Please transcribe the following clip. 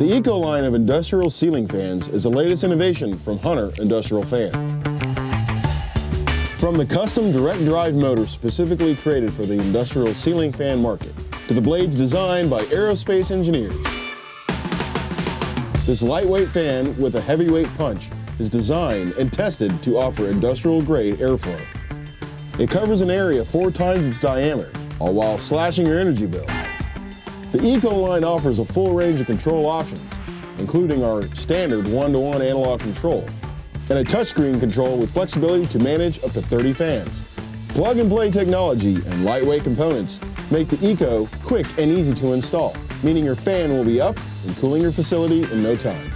The Eco line of industrial ceiling fans is the latest innovation from Hunter Industrial Fan. From the custom direct drive motor specifically created for the industrial ceiling fan market, to the blades designed by aerospace engineers. This lightweight fan with a heavyweight punch is designed and tested to offer industrial grade airflow. It covers an area four times its diameter, all while slashing your energy bill. The Eco line offers a full range of control options, including our standard one-to-one -one analog control and a touchscreen control with flexibility to manage up to 30 fans. Plug and play technology and lightweight components make the Eco quick and easy to install, meaning your fan will be up and cooling your facility in no time.